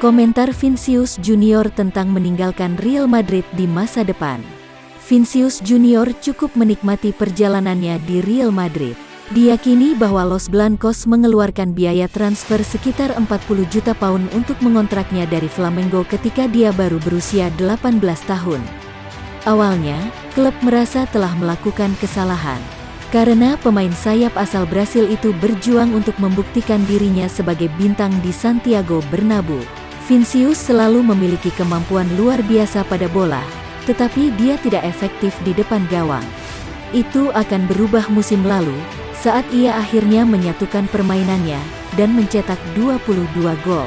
Komentar Vinicius Junior tentang meninggalkan Real Madrid di masa depan. Vinicius Junior cukup menikmati perjalanannya di Real Madrid. Diyakini bahwa Los Blancos mengeluarkan biaya transfer sekitar 40 juta pound untuk mengontraknya dari Flamengo ketika dia baru berusia 18 tahun. Awalnya, klub merasa telah melakukan kesalahan. Karena pemain sayap asal Brasil itu berjuang untuk membuktikan dirinya sebagai bintang di Santiago Bernabeu. Vinicius selalu memiliki kemampuan luar biasa pada bola, tetapi dia tidak efektif di depan gawang. Itu akan berubah musim lalu, saat ia akhirnya menyatukan permainannya dan mencetak 22 gol.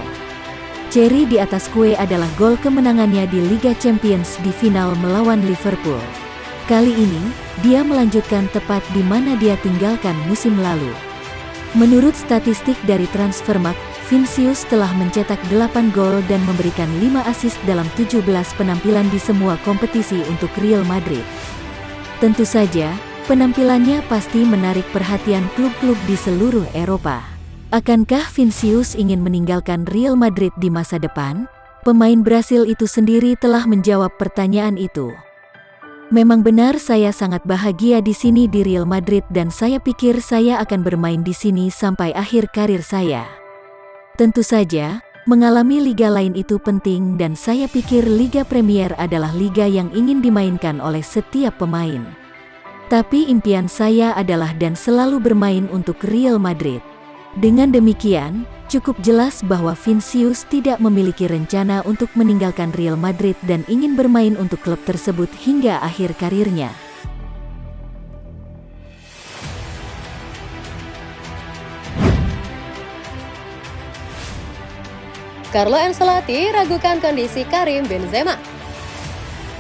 Cherry di atas kue adalah gol kemenangannya di Liga Champions di final melawan Liverpool. Kali ini, dia melanjutkan tepat di mana dia tinggalkan musim lalu. Menurut statistik dari Transfermarkt, Vinicius telah mencetak 8 gol dan memberikan 5 assist dalam 17 penampilan di semua kompetisi untuk Real Madrid. Tentu saja, Penampilannya pasti menarik perhatian klub-klub di seluruh Eropa. Akankah Vinicius ingin meninggalkan Real Madrid di masa depan? Pemain Brasil itu sendiri telah menjawab pertanyaan itu. Memang benar saya sangat bahagia di sini di Real Madrid dan saya pikir saya akan bermain di sini sampai akhir karir saya. Tentu saja, mengalami liga lain itu penting dan saya pikir Liga Premier adalah liga yang ingin dimainkan oleh setiap pemain. Tapi impian saya adalah dan selalu bermain untuk Real Madrid. Dengan demikian, cukup jelas bahwa Vinicius tidak memiliki rencana untuk meninggalkan Real Madrid dan ingin bermain untuk klub tersebut hingga akhir karirnya. Carlo Ancelotti ragukan kondisi Karim Benzema.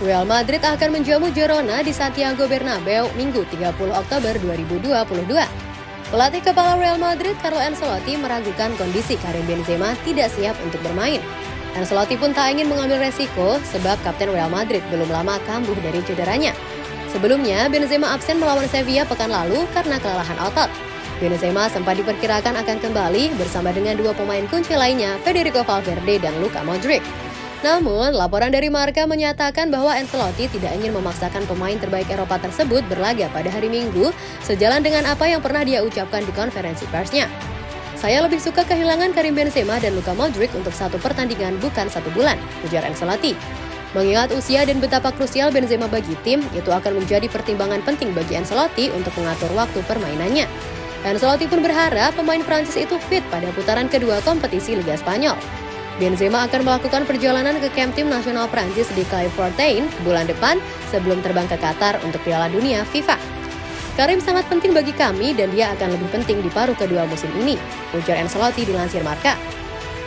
Real Madrid akan menjamu Girona di Santiago Bernabeu Minggu 30 Oktober 2022. Pelatih kepala Real Madrid Carlo Ancelotti meragukan kondisi Karim Benzema tidak siap untuk bermain. Ancelotti pun tak ingin mengambil resiko sebab Kapten Real Madrid belum lama kambuh dari cederanya. Sebelumnya, Benzema absen melawan Sevilla pekan lalu karena kelelahan otot. Benzema sempat diperkirakan akan kembali bersama dengan dua pemain kunci lainnya, Federico Valverde dan Luka Modric. Namun, laporan dari Marca menyatakan bahwa Ancelotti tidak ingin memaksakan pemain terbaik Eropa tersebut berlaga pada hari Minggu, sejalan dengan apa yang pernah dia ucapkan di konferensi persnya. Saya lebih suka kehilangan Karim Benzema dan Luka Modric untuk satu pertandingan bukan satu bulan, ujar Ancelotti. Mengingat usia dan betapa krusial Benzema bagi tim, itu akan menjadi pertimbangan penting bagi Ancelotti untuk mengatur waktu permainannya. Ancelotti pun berharap pemain Prancis itu fit pada putaran kedua kompetisi Liga Spanyol. Benzema akan melakukan perjalanan ke camp tim nasional Prancis di Clairefontaine bulan depan sebelum terbang ke Qatar untuk Piala Dunia FIFA. Karim sangat penting bagi kami dan dia akan lebih penting di paruh kedua musim ini, ujar Ancelotti dilansir Marka.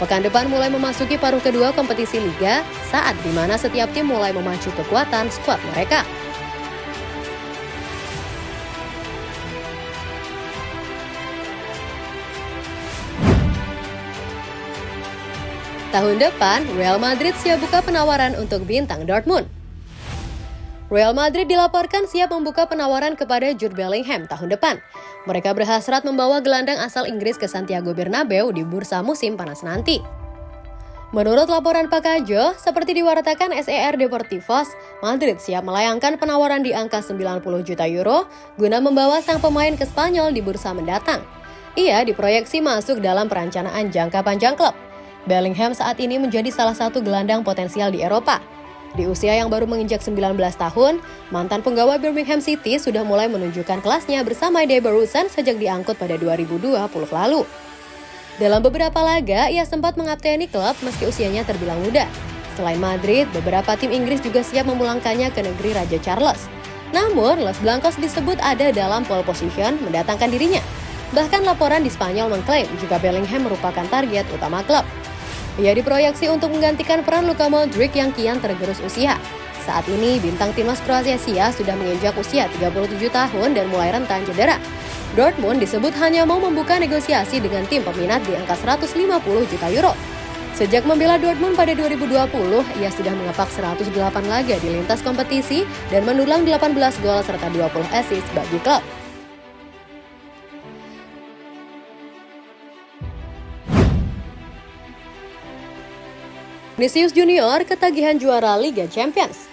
Pekan depan mulai memasuki paruh kedua kompetisi Liga, saat di mana setiap tim mulai memacu kekuatan skuad mereka. Tahun depan, Real Madrid siap buka penawaran untuk bintang Dortmund. Real Madrid dilaporkan siap membuka penawaran kepada Jude Bellingham tahun depan. Mereka berhasrat membawa gelandang asal Inggris ke Santiago Bernabeu di bursa musim panas nanti. Menurut laporan Pakajo, seperti diwartakan SER Deportivos, Madrid siap melayangkan penawaran di angka 90 juta euro guna membawa sang pemain ke Spanyol di bursa mendatang. Ia diproyeksi masuk dalam perencanaan jangka panjang klub. Bellingham saat ini menjadi salah satu gelandang potensial di Eropa. Di usia yang baru menginjak 19 tahun, mantan penggawa Birmingham City sudah mulai menunjukkan kelasnya bersama Dave Barusan sejak diangkut pada 2020 lalu. Dalam beberapa laga, ia sempat mengapteni klub meski usianya terbilang muda. Selain Madrid, beberapa tim Inggris juga siap memulangkannya ke negeri Raja Charles. Namun, Los Blancos disebut ada dalam pole position mendatangkan dirinya. Bahkan laporan di Spanyol mengklaim jika Bellingham merupakan target utama klub. Ia diproyeksi untuk menggantikan peran Luka Modric yang kian tergerus usia. Saat ini, bintang timnas Kroasia Sia sudah menginjak usia 37 tahun dan mulai rentan cedera. Dortmund disebut hanya mau membuka negosiasi dengan tim peminat di angka 150 juta euro. Sejak membela Dortmund pada 2020, ia sudah mengepak 108 laga di lintas kompetisi dan mendulang 18 gol serta 20 assist bagi klub. Vinicius Junior ketagihan juara Liga Champions.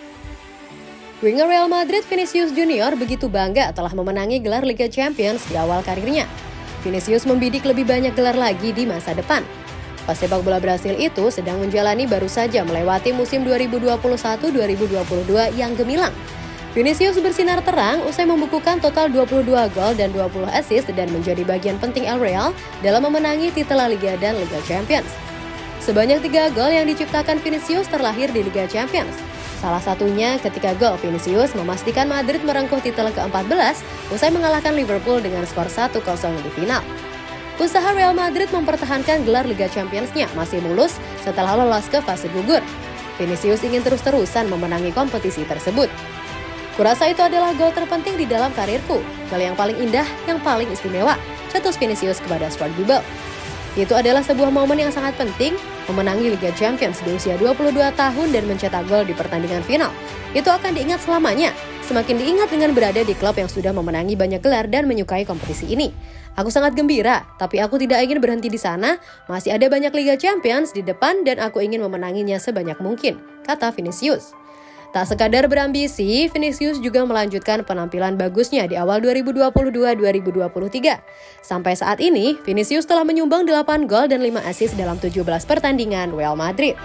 Winger Real Madrid Vinicius Junior begitu bangga telah memenangi gelar Liga Champions di awal karirnya. Vinicius membidik lebih banyak gelar lagi di masa depan. Pesepak bola Brasil itu sedang menjalani baru saja melewati musim 2021-2022 yang gemilang. Vinicius bersinar terang usai membukukan total 22 gol dan 20 assist dan menjadi bagian penting El Real dalam memenangi titel Liga dan Liga Champions. Sebanyak tiga gol yang diciptakan Vinicius terlahir di Liga Champions. Salah satunya ketika gol Vinicius memastikan Madrid merengkuh titel ke-14 usai mengalahkan Liverpool dengan skor 1-0 di final. Usaha Real Madrid mempertahankan gelar Liga Champions-nya masih mulus setelah lolos ke fase gugur. Vinicius ingin terus-terusan memenangi kompetisi tersebut. Kurasa itu adalah gol terpenting di dalam karirku, gol yang paling indah, yang paling istimewa, cetus Vinicius kepada Sport Bible. Itu adalah sebuah momen yang sangat penting, memenangi Liga Champions di usia 22 tahun dan mencetak gol di pertandingan final. Itu akan diingat selamanya, semakin diingat dengan berada di klub yang sudah memenangi banyak gelar dan menyukai kompetisi ini. Aku sangat gembira, tapi aku tidak ingin berhenti di sana, masih ada banyak Liga Champions di depan dan aku ingin memenanginya sebanyak mungkin, kata Vinicius. Tak sekadar berambisi, Vinicius juga melanjutkan penampilan bagusnya di awal 2022-2023. Sampai saat ini, Vinicius telah menyumbang 8 gol dan 5 assist dalam 17 pertandingan Real Madrid.